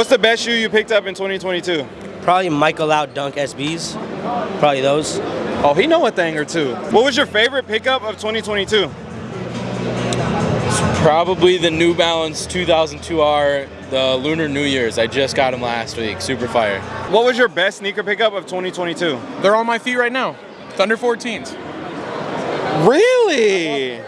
What's the best shoe you picked up in 2022? Probably Michael Out Dunk SBs. Probably those. Oh, he know a thing or two. What was your favorite pickup of 2022? Probably the New Balance 2002R, the Lunar New Year's. I just got them last week. Super fire. What was your best sneaker pickup of 2022? They're on my feet right now. Thunder 14s. Really?